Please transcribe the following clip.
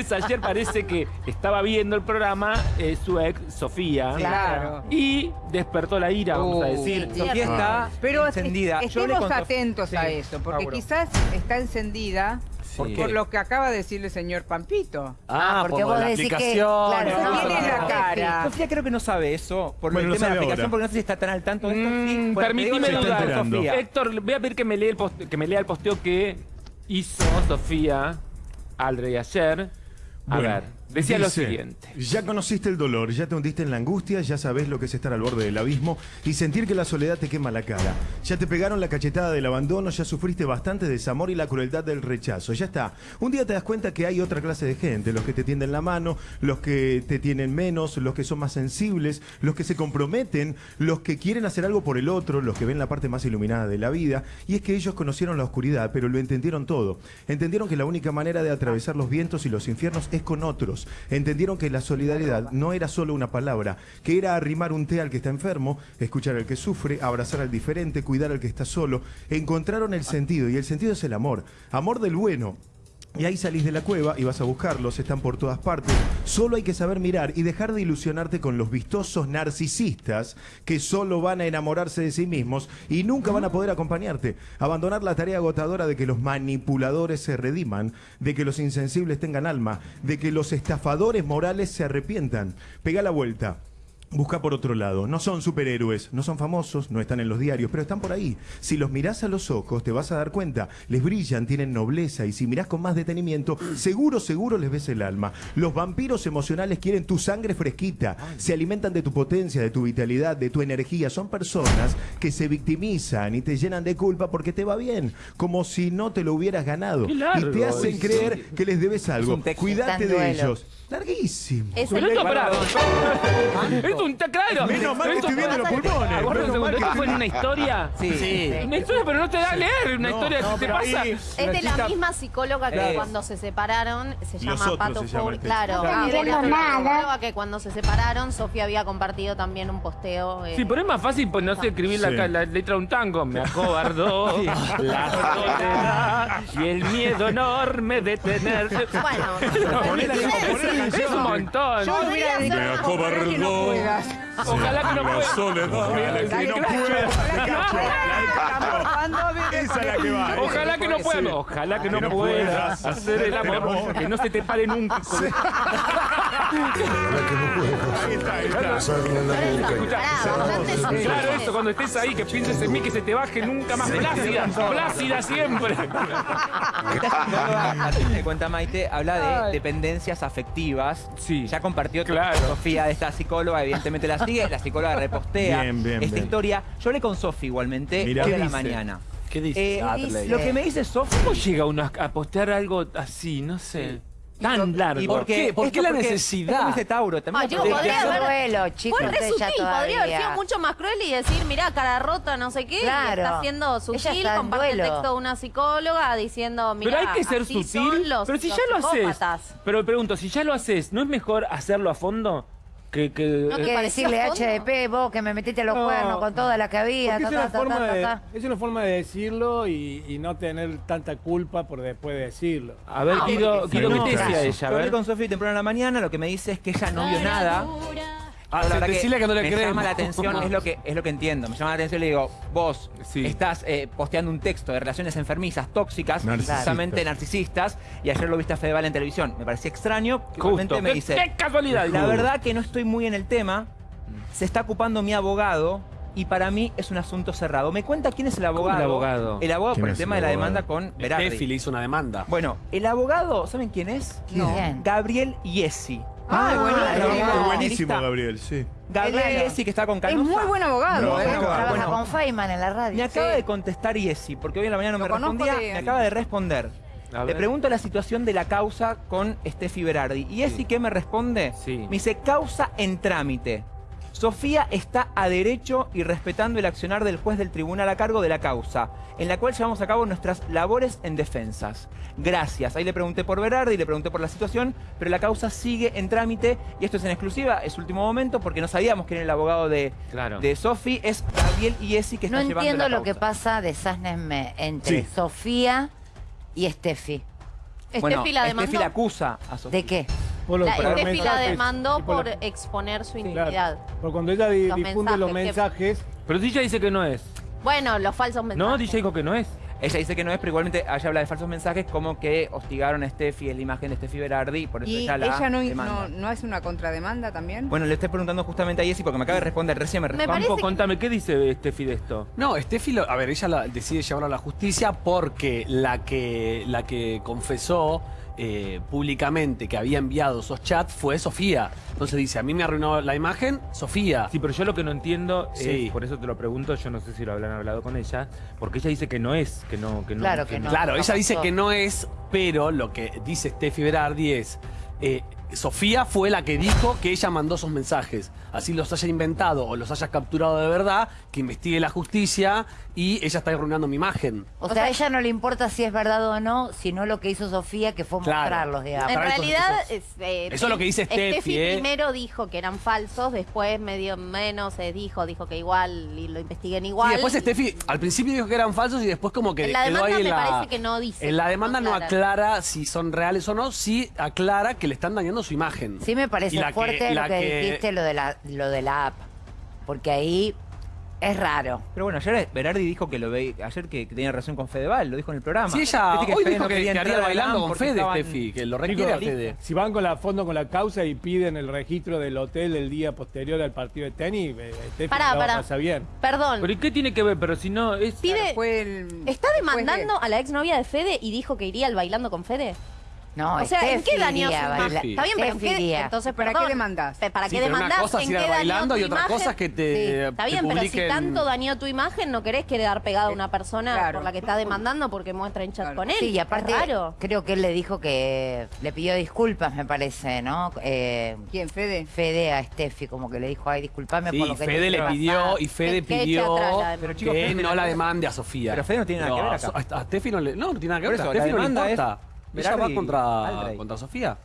Ayer parece que estaba viendo el programa eh, su ex, Sofía. Claro. Y despertó la ira, vamos a Uh, decir. sí, Sofía está Pero encendida. est- estemos atentos a Sí. eso, porque Mauro. quizás está encendida ¿Por Sí. qué? por lo que acaba de decir el señor Pampito. Ah, porque por vos la decís que... Claro, ¿no? no, Tiene la no, cara. Sofía creo que no sabe eso por Bueno, el tema de la aplicación, ahora. porque no sé si está tan al tanto de esto. Mm, Sí, bueno, permitime dudar. Sofía. Héctor, voy a pedir que me, lea el post- que me lea el posteo que hizo Sofía Aldrey ayer. A Bueno, ver, decía lo siguiente. Ya conociste el dolor, ya te hundiste en la angustia, ya sabes lo que es estar al borde del abismo y sentir que la soledad te quema la cara. Ya te pegaron la cachetada del abandono, ya sufriste bastante desamor y la crueldad del rechazo. Ya está. Un día te das cuenta que hay otra clase de gente, los que te tienden la mano, los que te tienen menos, los que son más sensibles, los que se comprometen, los que quieren hacer algo por el otro, los que ven la parte más iluminada de la vida. Y es que ellos conocieron la oscuridad, pero lo entendieron todo. Entendieron que la única manera de atravesar los vientos y los infiernos es con otros. Entendieron que la solidaridad no era solo una palabra, que era arrimar un té al que está enfermo, escuchar al que sufre, abrazar al diferente, cuidar al que está solo. Encontraron el sentido y el sentido es el amor. Amor del bueno, y ahí salís de la cueva y vas a buscarlos, están por todas partes. Solo hay que saber mirar y dejar de ilusionarte con los vistosos narcisistas que solo van a enamorarse de sí mismos y nunca van a poder acompañarte. Abandonar la tarea agotadora de que los manipuladores se rediman, de que los insensibles tengan alma, de que los estafadores morales se arrepientan. Pega la vuelta. Busca por otro lado. No son superhéroes, no son famosos, no están en los diarios, pero están por ahí. Si los mirás a los ojos, te vas a dar cuenta. Les brillan, tienen nobleza y si mirás con más detenimiento, seguro, seguro les ves el alma. Los vampiros emocionales quieren tu sangre fresquita, se alimentan de tu potencia, de tu vitalidad, de tu energía. Son personas que se victimizan y te llenan de culpa porque te va bien, como si no te lo hubieras ganado. Y te hacen sí. creer que les debes algo. Cuídate de duelo. ellos. Larguísimo. Es el un claro. Menos mal que Esto- estoy viendo los pulmones. Aguarda un Menos segundo, mal que ¿Esto fue en una historia? Sí. Una historia, pero no te da a leer. Una No, historia no, que te pasa. ahí- Es de la misma psicóloga que Claro. cuando se separaron, se llama Pato se llama este. Claro, No Ah. La psicóloga que cuando se separaron, Sofía había compartido también un posteo. eh, Sí, pero es más fácil, pues no sé, escribir la, Sí. ca- la letra de un tango. Me acobardó la soledad y el miedo enorme de tenerse. Bueno, Es un montón. Yo hubiera dicho, Me acobardó. Ojalá que no pueda. Ojalá que no pueda. Ojalá que no puedas. Ojalá que no, Que no puedas puedas hacer el amor. Que no se te pare nunca. Ahí está, ahí está. Sutil. Claro, eso, cuando estés ahí, que pienses en mí, que se te baje nunca más plácida. Plácida siempre. Me cuenta Maite, habla de dependencias afectivas. Sí. Ya compartió Claro. Sofía de esta psicóloga, evidentemente la sigue, la psicóloga repostea Bien, bien, esta bien. historia. Yo hablé con Sofía igualmente Mirá. hoy a ¿Qué la mañana. ¿Qué dice Eh, lo que me dice Sofía ¿Cómo llega uno a a postear algo así? No sé. Tan largo. ¿Y por qué? ¿Por qué la necesidad? Dice Tauro, también Ah, protege. podría haber- duelo, chicos, Fue re ustedes ya sutil, podría haber sido mucho más cruel y decir, mirá, cara rota, no sé qué, Claro. y está haciendo Ella sutil, está comparte el texto de una psicóloga diciendo, mirá, Pero hay que ser sutil. los, pero si ya lo haces. Pero pregunto, si ya lo haces, ¿no es mejor hacerlo a fondo? Que, que, No, eh, que parecía decirle. HDP, vos que me metiste los No, cuernos con toda la que había. Ta, es, una ta, ta, forma ta, de, ta. es una forma de decirlo y, y no tener tanta culpa por después de decirlo. A ver, Guido, Guido, no, ¿qué te decía ella? Yo A hablé ver. con Sofía temprano en la mañana, lo que me dice es que ella no vio nada. Ah, la verdad decirle que no le me creemos. llama la atención, es lo que es lo que entiendo. Me llama la atención y le digo, vos Sí. estás eh, posteando un texto de relaciones enfermizas, tóxicas, Narcisistas. justamente narcisistas, y ayer lo viste a Fedeval en televisión. Me parecía extraño. Justo. Me ¿Qué, dice, qué casualidad. la verdad que no estoy muy en el tema, se está ocupando mi abogado y para mí es un asunto cerrado. ¿Me cuenta quién es el abogado? el abogado? El abogado ¿Quién por el tema el de la demanda con Berardi. Steffi le hizo una demanda. Bueno, el abogado, ¿saben quién es? ¿Quién? Gabriel Iesi. Ah, Ah, buenísimo, Está. Gabriel, sí. Gabriel Claro. Iesi que está con Es muy buen abogado, No, ¿eh? bueno, Trabaja bueno. con Feynman en la radio. Me acaba Sí. de contestar Iesi, porque hoy en la mañana no Lo me conozco respondía, de- me acaba de responder. A Le ver. pregunto la situación de la causa con Steffi Berardi. ¿Y Iesi qué me responde? Sí. Me dice, causa en trámite. Sofía está a derecho y respetando el accionar del juez del tribunal a cargo de la causa, en la cual llevamos a cabo nuestras labores en defensas. Gracias. Ahí le pregunté por Berardi, le pregunté por la situación, pero la causa sigue en trámite y esto es en exclusiva, es último momento porque no sabíamos quién era el abogado de, Claro. de Sofi, es Gabriel Iesi que No está llevando entiendo la lo que pasa, desásnenme, entre Sí. Sofía y Steffi. Steffi la demandó. Steffi la acusa a Sofía. ¿De qué? Por los- La, por Steffi la mensajes demandó por la- exponer su Claro, intimidad. Porque cuando ella di- Los difunde los mensajes que- mensajes, Pero si ella dice que no es. Bueno, los falsos mensajes. No, DJ dijo que no es. Ella dice que no es, pero igualmente ella habla de falsos mensajes como que hostigaron a Steffi, es la imagen de Steffi Berardi, por eso ¿Y ella la ella no, demanda. no, no es una contrademanda también? Bueno, le estoy preguntando justamente a Jessy porque me acaba de responder, recién me respondió. que- contame, ¿qué dice Steffi de esto? No, Steffi, lo- a ver, ella la- decide llevarlo a la justicia porque la que, la que confesó eh, públicamente que había enviado esos chats fue Sofía. Entonces dice, a mí me arruinó la imagen, Sofía. Sí, pero yo lo que no entiendo Sí. es, por eso te lo pregunto, yo no sé si lo habrán hablado con ella, porque ella dice que no es, que no, que no. Claro que no. Claro, ella dice que no es, pero lo que dice Steffi Berardi es, eh, Sofía fue la que dijo que ella mandó esos mensajes. Así los haya inventado o los haya capturado de verdad, que investigue la justicia y ella está arruinando mi imagen. O, sea, a ella no le importa si es verdad o no, sino lo que hizo Sofía, que fue Claro. mostrarlos, digamos. En realidad, es, eh, Eso es lo que dice Steffi, ¿eh? primero dijo que eran falsos, después medio menos se dijo, dijo que igual y lo investiguen igual. Y después Steffi al principio dijo que eran falsos y después como que En la quedó demanda ahí en me la... parece que no dice, En la demanda no aclara. aclara si son reales o no, sí aclara que le están dañando su imagen. Sí me parece la que- fuerte la lo que, que- dijiste, lo de, la, lo de la app. Porque ahí es raro. Pero bueno, ayer Berardi dijo que lo ve, ayer que, que tenía relación con Fedeval, lo dijo en el programa. Sí, ella Viste hoy Fede dijo no que, que haría a bailando con Fede, estaban- Steffi, que lo requiere a Fede. si van con la fondo con la causa y piden el registro del hotel el día posterior al partido de tenis, eh, Steffi Pará, la pará. pasa bien. Perdón, ¿Pero y qué tiene que ver? Pero si no, es... pide... Fue el- ¿Está de- demandando a la exnovia de Fede y dijo que iría al bailando con Fede? No, o sea, ¿en qué dañó su imagen? Está bien, pero ¿en Steffi qué? iría. Entonces, ¿Para perdón. qué demandás? ¿Para Sí, qué pero una demandás? cosa es ¿En ir a qué dañó bailando y otra cosa es que te- Sí, Está te bien, pero si tanto dañó tu imagen, ¿no querés quedar pegado a una persona Claro. por la que está demandando porque muestra en chat Claro. con él? Sí, y aparte Es raro. creo que él le dijo que le pidió disculpas, me parece, ¿no? Eh, ¿Quién, Fede? Fede a Steffi, como que le dijo, ay, disculpame Sí, por lo que Fede le pidió pasar". y Fede pidió que no la demande a Sofía. Pero Fede no tiene nada que ver a acá. Steffi no le, no, no tiene nada que Por ver. eso, a la Steffi no le demanda. Ella va contra, contra Sofía.